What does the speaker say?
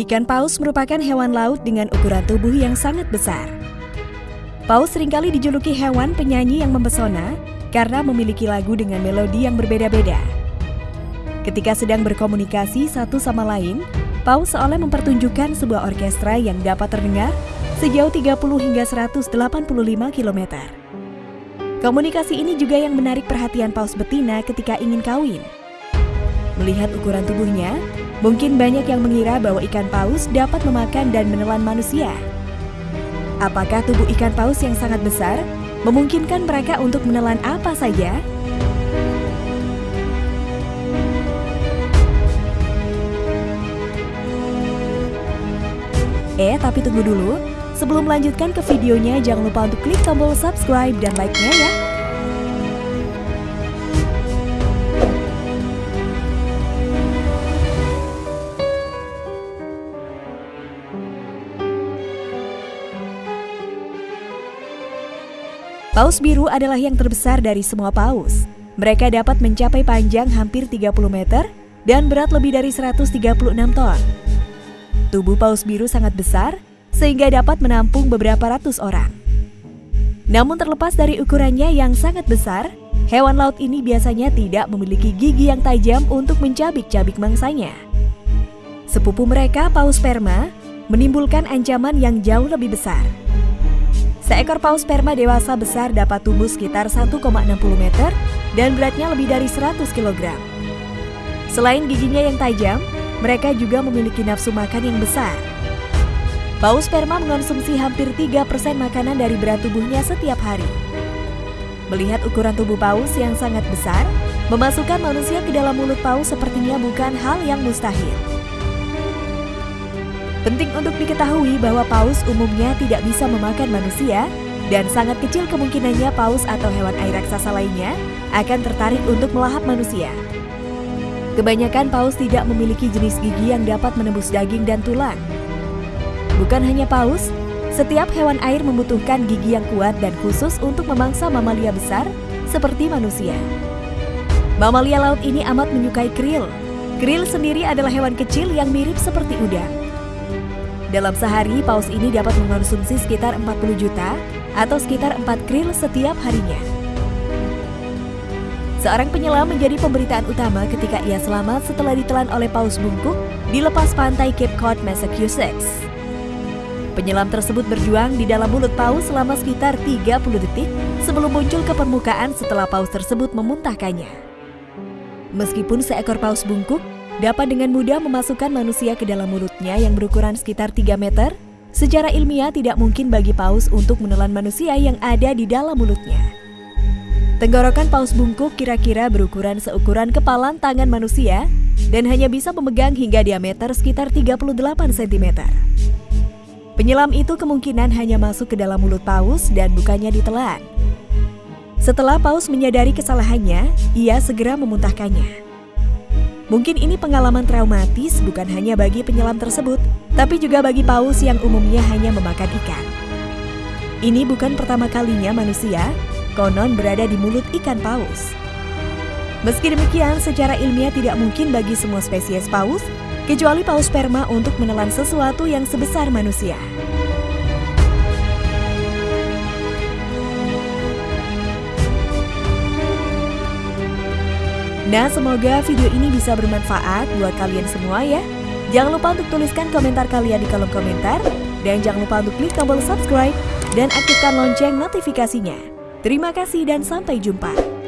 Ikan paus merupakan hewan laut dengan ukuran tubuh yang sangat besar. Paus sering kali dijuluki hewan penyanyi yang mempesona karena memiliki lagu dengan melodi yang berbeda-beda. Ketika sedang berkomunikasi satu sama lain, paus seolah mempertunjukkan sebuah orkestra yang dapat terdengar sejauh 30 hingga 185 km. Komunikasi ini juga yang menarik perhatian paus betina ketika ingin kawin. Melihat ukuran tubuhnya, mungkin banyak yang mengira bahwa ikan paus dapat memakan dan menelan manusia. Apakah tubuh ikan paus yang sangat besar memungkinkan mereka untuk menelan apa saja? Eh, tapi tunggu dulu. Sebelum melanjutkan ke videonya, jangan lupa untuk klik tombol subscribe dan like-nya ya. Paus biru adalah yang terbesar dari semua paus. Mereka dapat mencapai panjang hampir 30 meter dan berat lebih dari 136 ton. Tubuh paus biru sangat besar sehingga dapat menampung beberapa ratus orang. Namun terlepas dari ukurannya yang sangat besar, hewan laut ini biasanya tidak memiliki gigi yang tajam untuk mencabik-cabik mangsanya. Sepupu mereka, paus sperma, menimbulkan ancaman yang jauh lebih besar. Seekor paus sperma dewasa besar dapat tumbuh sekitar 1,60 meter dan beratnya lebih dari 100 kg. Selain giginya yang tajam, mereka juga memiliki nafsu makan yang besar. Paus sperma mengonsumsi hampir 3% makanan dari berat tubuhnya setiap hari. Melihat ukuran tubuh paus yang sangat besar, memasukkan manusia ke dalam mulut paus sepertinya bukan hal yang mustahil. Penting untuk diketahui bahwa paus umumnya tidak bisa memakan manusia dan sangat kecil kemungkinannya paus atau hewan air raksasa lainnya akan tertarik untuk melahap manusia. Kebanyakan paus tidak memiliki jenis gigi yang dapat menembus daging dan tulang. Bukan hanya paus, setiap hewan air membutuhkan gigi yang kuat dan khusus untuk memangsa mamalia besar seperti manusia. Mamalia laut ini amat menyukai krill. Krill sendiri adalah hewan kecil yang mirip seperti udang. Dalam sehari, paus ini dapat mengonsumsi sekitar 40 juta atau sekitar 4 krill setiap harinya. Seorang penyelam menjadi pemberitaan utama ketika ia selamat setelah ditelan oleh paus bungkuk di lepas pantai Cape Cod, Massachusetts. Penyelam tersebut berjuang di dalam mulut paus selama sekitar 30 detik sebelum muncul ke permukaan setelah paus tersebut memuntahkannya. Meskipun seekor paus bungkuk dapat dengan mudah memasukkan manusia ke dalam mulutnya yang berukuran sekitar 3 meter, secara ilmiah tidak mungkin bagi paus untuk menelan manusia yang ada di dalam mulutnya. Tenggorokan paus bungkuk kira-kira berukuran seukuran kepalan tangan manusia dan hanya bisa memegang hingga diameter sekitar 38 cm. Penyelam itu kemungkinan hanya masuk ke dalam mulut paus dan bukannya ditelan. Setelah paus menyadari kesalahannya, ia segera memuntahkannya. Mungkin ini pengalaman traumatis bukan hanya bagi penyelam tersebut, tapi juga bagi paus yang umumnya hanya memakan ikan. Ini bukan pertama kalinya manusia konon berada di mulut ikan paus. Meski demikian, secara ilmiah tidak mungkin bagi semua spesies paus, kecuali paus sperma untuk menelan sesuatu yang sebesar manusia. Nah, semoga video ini bisa bermanfaat buat kalian semua ya. Jangan lupa untuk tuliskan komentar kalian di kolom komentar. Dan jangan lupa untuk klik tombol subscribe dan aktifkan lonceng notifikasinya. Terima kasih dan sampai jumpa.